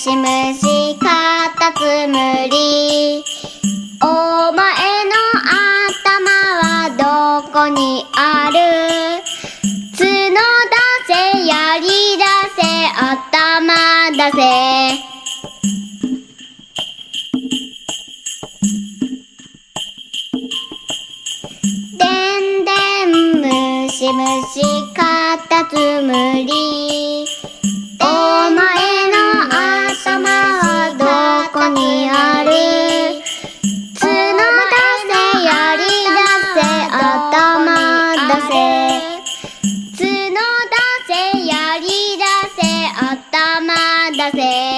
しむしかたつむり。お前の頭はどこにある？角出せ槍出せ頭出せ。でんでんむしむしかたつむり。つのだせやりだせ頭出せ。角せやりせせ。